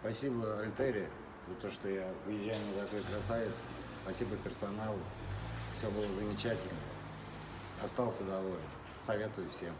Спасибо Альтере за то, что я выезжаю на такой красавец. Спасибо персоналу. Все было замечательно. Остался доволен. Советую всем.